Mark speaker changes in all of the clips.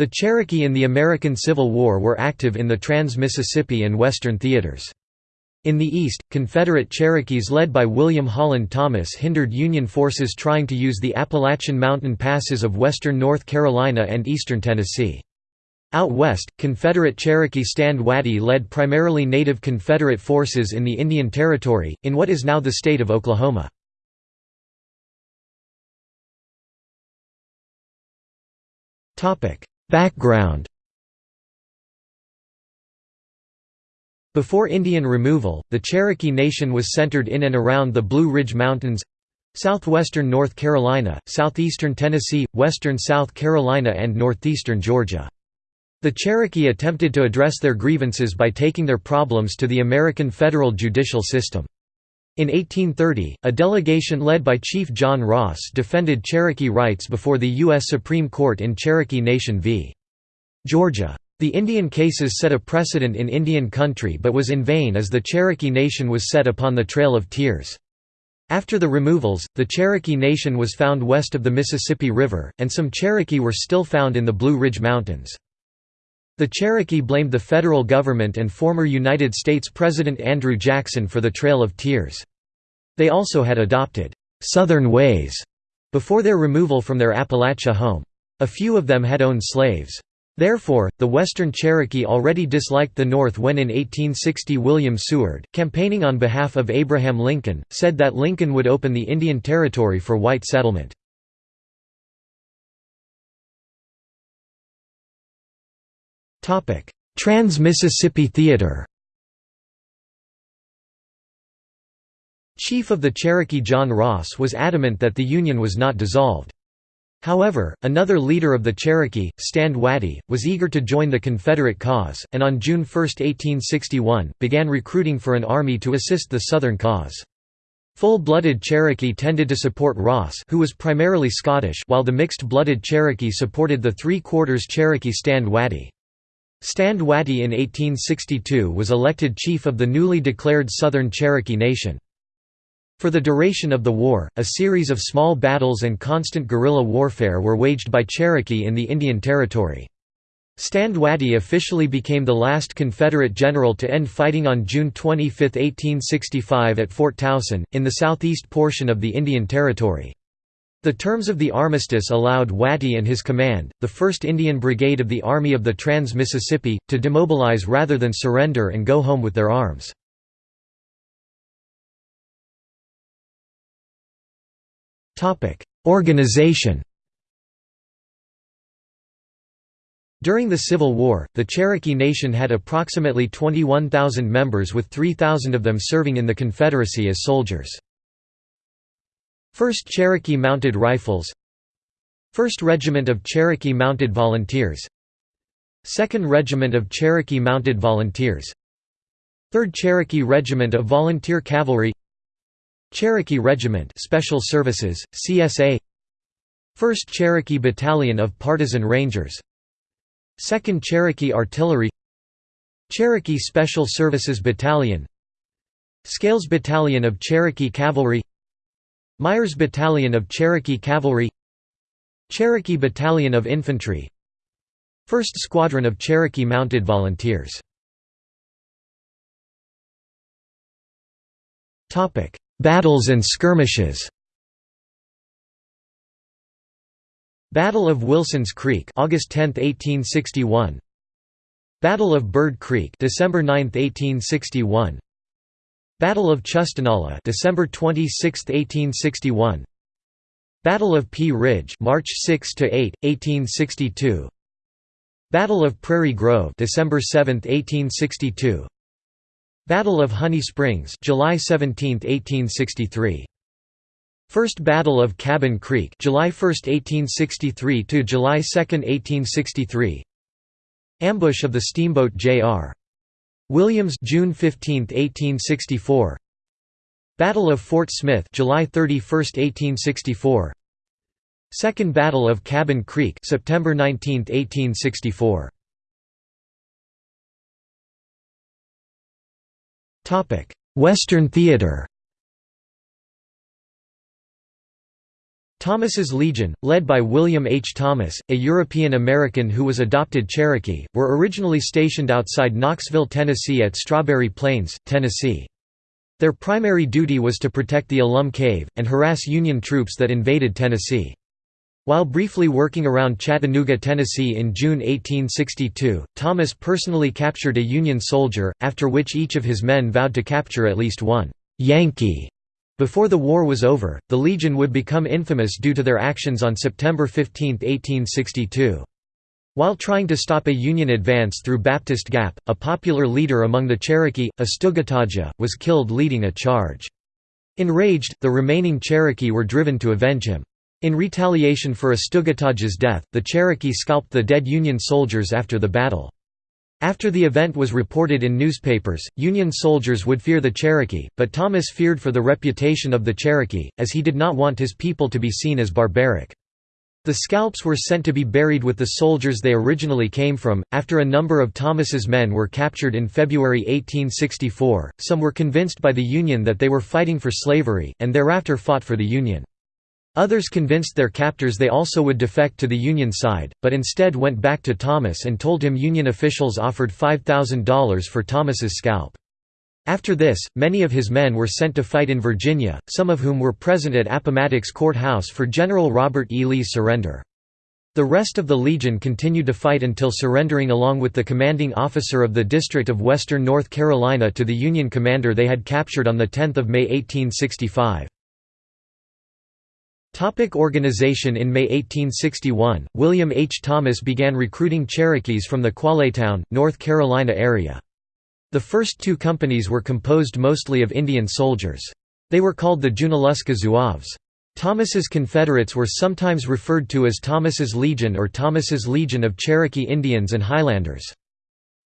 Speaker 1: The Cherokee in the American Civil War were active in the Trans-Mississippi and Western theaters. In the east, Confederate Cherokees led by William Holland Thomas hindered Union forces trying to use the Appalachian mountain passes of western North Carolina and eastern Tennessee. Out west, Confederate Cherokee Stand Watie led primarily native Confederate forces in the Indian Territory, in what is now the state of Oklahoma. Background Before Indian removal, the Cherokee Nation was centered in and around the Blue Ridge Mountains southwestern North Carolina, southeastern Tennessee, western South Carolina and northeastern Georgia. The Cherokee attempted to address their grievances by taking their problems to the American federal judicial system. In 1830, a delegation led by Chief John Ross defended Cherokee rights before the U.S. Supreme Court in Cherokee Nation v. Georgia. The Indian cases set a precedent in Indian country but was in vain as the Cherokee Nation was set upon the Trail of Tears. After the removals, the Cherokee Nation was found west of the Mississippi River, and some Cherokee were still found in the Blue Ridge Mountains. The Cherokee blamed the federal government and former United States President Andrew Jackson for the Trail of Tears. They also had adopted «Southern ways» before their removal from their Appalachia home. A few of them had owned slaves. Therefore, the Western Cherokee already disliked the North when in 1860 William Seward, campaigning on behalf of Abraham Lincoln, said that Lincoln would open the Indian Territory for white settlement. Trans-Mississippi Theater Chief of the Cherokee John Ross was adamant that the Union was not dissolved. However, another leader of the Cherokee, Stand Watie, was eager to join the Confederate cause, and on June 1, 1861, began recruiting for an army to assist the Southern cause. Full-blooded Cherokee tended to support Ross who was primarily Scottish while the mixed-blooded Cherokee supported the three-quarters Cherokee Stand Watie. Stand Watie in 1862 was elected chief of the newly declared Southern Cherokee Nation. For the duration of the war, a series of small battles and constant guerrilla warfare were waged by Cherokee in the Indian Territory. Stand Watie officially became the last Confederate general to end fighting on June 25, 1865 at Fort Towson, in the southeast portion of the Indian Territory. The terms of the armistice allowed Watie and his command, the 1st Indian Brigade of the Army of the Trans-Mississippi, to demobilize rather than surrender and go home with their arms. Organization During the Civil War, the Cherokee Nation had approximately 21,000 members with 3,000 of them serving in the Confederacy as soldiers. 1st Cherokee Mounted Rifles. 1st Regiment of Cherokee Mounted Volunteers. 2nd Regiment of Cherokee Mounted Volunteers. 3rd Cherokee Regiment of Volunteer Cavalry. Cherokee Regiment Special Services, CSA 1st Cherokee Battalion of Partisan Rangers. 2nd Cherokee Artillery. Cherokee Special Services Battalion. Scales Battalion of Cherokee Cavalry Myers Battalion of Cherokee Cavalry Cherokee Battalion of Infantry 1st Squadron of Cherokee Mounted Volunteers. Battles and skirmishes. Battle of Wilson's Creek August 10, 1861 Battle of Bird Creek December 9, 1861 Battle of Chustenahlah December 26, 1861 Battle of Pea Ridge March 6 to 8, 1862 Battle of Prairie Grove December 7, 1862 Battle of Honey Springs July 17, 1863. First Battle of Cabin Creek July 1, 1863 to July 2, 1863. Ambush of the steamboat J.R. Williams June 15, 1864. Battle of Fort Smith July 31, 1864. Second Battle of Cabin Creek September 19, 1864. Western theater Thomas's Legion, led by William H. Thomas, a European-American who was adopted Cherokee, were originally stationed outside Knoxville, Tennessee at Strawberry Plains, Tennessee. Their primary duty was to protect the Alum Cave, and harass Union troops that invaded Tennessee. While briefly working around Chattanooga, Tennessee in June 1862, Thomas personally captured a Union soldier, after which each of his men vowed to capture at least one «Yankee» Before the war was over, the Legion would become infamous due to their actions on September 15, 1862. While trying to stop a Union advance through Baptist Gap, a popular leader among the Cherokee, Astoogatogeh, was killed leading a charge. Enraged, the remaining Cherokee were driven to avenge him. In retaliation for Astoogatogeh's death, the Cherokee scalped the dead Union soldiers after the battle. After the event was reported in newspapers, Union soldiers would fear the Cherokee, but Thomas feared for the reputation of the Cherokee, as he did not want his people to be seen as barbaric. The scalps were sent to be buried with the soldiers they originally came from. After a number of Thomas's men were captured in February 1864, some were convinced by the Union that they were fighting for slavery, and thereafter fought for the Union. Others convinced their captors they also would defect to the Union side, but instead went back to Thomas and told him Union officials offered $5,000 for Thomas's scalp. After this, many of his men were sent to fight in Virginia, some of whom were present at Appomattox Court House for General Robert E. Lee's surrender. The rest of the Legion continued to fight until surrendering along with the commanding officer of the District of Western North Carolina to the Union commander they had captured on 10 May 1865. Topic organization In May 1861, William H. Thomas began recruiting Cherokees from the Quallatown, North Carolina area. The first two companies were composed mostly of Indian soldiers. They were called the Junaluska Zouaves. Thomas's Confederates were sometimes referred to as Thomas's Legion or Thomas's Legion of Cherokee Indians and Highlanders.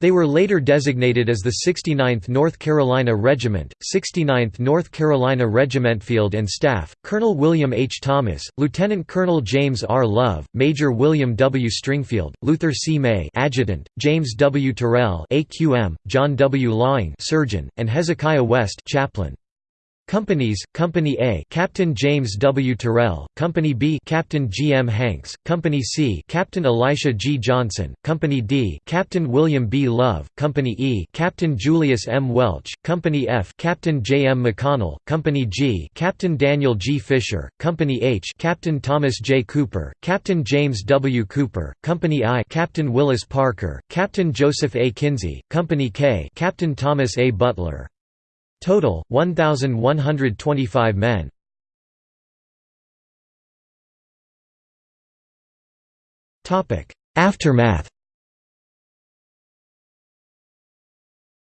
Speaker 1: They were later designated as the 69th North Carolina Regiment, 69th North Carolina Regiment Field and Staff, Colonel William H. Thomas, Lieutenant Colonel James R. Love, Major William W. Stringfield, Luther C. May Adjutant, James W. Terrell AQM, John W. Lawing Surgeon, and Hezekiah West Chaplain. Companies, Company A Captain James W. Terrell, Company B Captain G. M. Hanks, Company C Captain Elisha G. Johnson, Company D Captain William B. Love, Company E Captain Julius M. Welch, Company F Captain J. M. McConnell, Company G Captain Daniel G. Fisher, Company H Captain Thomas J. Cooper, Captain James W. Cooper, Company I Captain Willis Parker, Captain Joseph A. Kinsey, Company K Captain Thomas A. Butler, Total, 1,125 men. Aftermath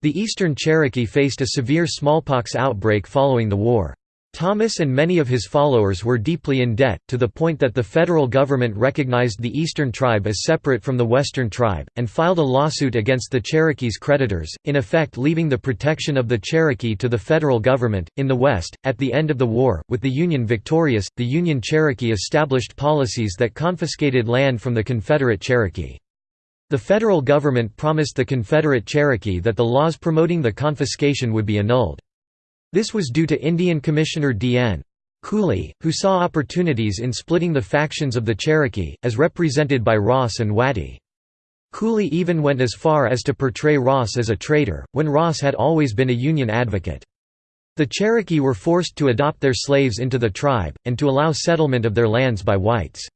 Speaker 1: The Eastern Cherokee faced a severe smallpox outbreak following the war. Thomas and many of his followers were deeply in debt, to the point that the federal government recognized the Eastern tribe as separate from the Western tribe, and filed a lawsuit against the Cherokee's creditors, in effect leaving the protection of the Cherokee to the federal government. In the West, at the end of the war, with the Union victorious, the Union Cherokee established policies that confiscated land from the Confederate Cherokee. The federal government promised the Confederate Cherokee that the laws promoting the confiscation would be annulled. This was due to Indian Commissioner D.N. Cooley, who saw opportunities in splitting the factions of the Cherokee, as represented by Ross and Watie. Cooley even went as far as to portray Ross as a traitor, when Ross had always been a Union advocate. The Cherokee were forced to adopt their slaves into the tribe, and to allow settlement of their lands by whites.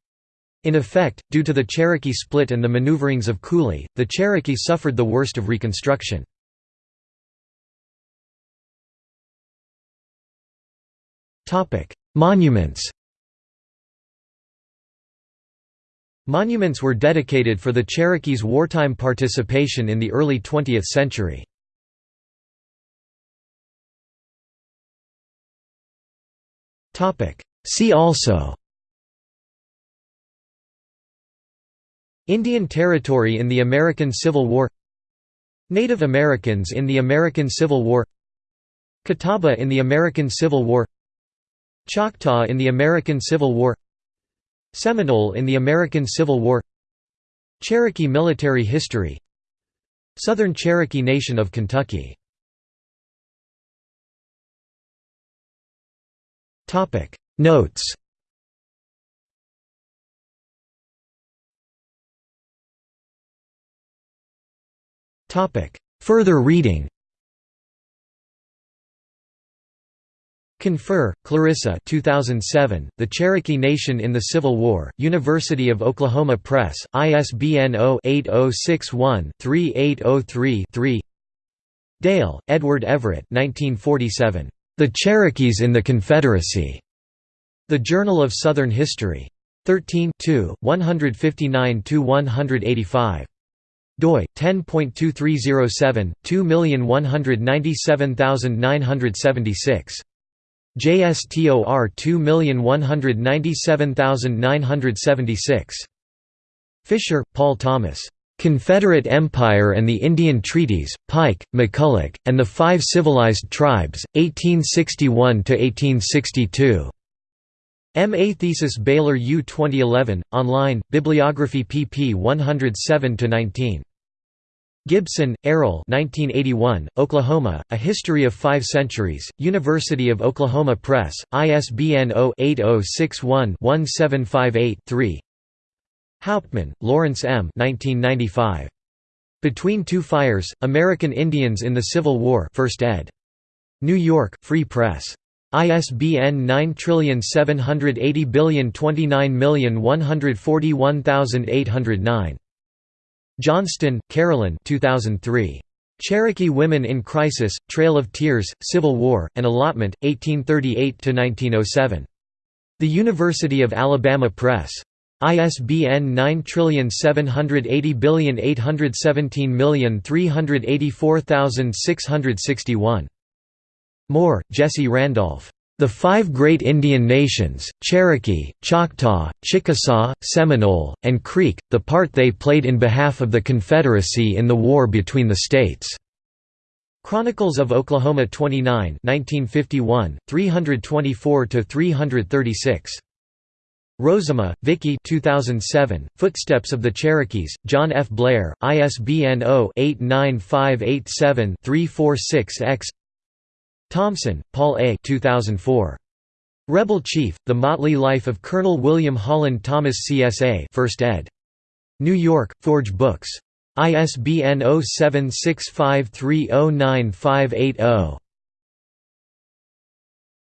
Speaker 1: In effect, due to the Cherokee split and the maneuverings of Cooley, the Cherokee suffered the worst of Reconstruction. Topic: Monuments. Monuments were dedicated for the Cherokees' wartime participation in the early 20th century. See also Indian Territory in the American Civil War Native Americans in the American Civil War Catawba in the American Civil War Choctaw in the American Civil War Seminole in the American Civil War Cherokee military history Southern Cherokee Nation of Kentucky. Notes Further reading Confer, Clarissa 2007, The Cherokee Nation in the Civil War, University of Oklahoma Press, ISBN 0-8061-3803-3 Dale, Edward Everett 1947. The Cherokees in the Confederacy. The Journal of Southern History. 13 159–185 doi 10.2307 2197976 JSTOR 2197976 Fisher, Paul Thomas Confederate Empire and the Indian Treaties, Pike, McCulloch, and the Five Civilized Tribes, 1861–1862. M.A. Thesis Baylor U 2011, online, Bibliography pp 107–19. Gibson, Arrell 1981, Oklahoma, A History of Five Centuries, University of Oklahoma Press, ISBN 0-8061-1758-3 Hauptman, Lawrence M. 1995. Between Two Fires, American Indians in the Civil War 1st ed. New York, Free Press. ISBN 9780299141809. Johnston, Carolyn 2003. Cherokee Women in Crisis, Trail of Tears, Civil War, and Allotment, 1838–1907. The University of Alabama Press. ISBN 9780817384661. Moore, Jesse Randolph. The Five Great Indian Nations, Cherokee, Choctaw, Chickasaw, Seminole, and Creek, the part they played in behalf of the Confederacy in the war between the states. Chronicles of Oklahoma 29 1951, 324–336. Rozema, Vicky 2007, Footsteps of the Cherokees, John F. Blair, ISBN 0-89587-346-X Thompson, Paul A. 2004. Rebel Chief, The Motley Life of Colonel William Holland Thomas CSA 1st ed. New York, Forge Books. ISBN 0765309580.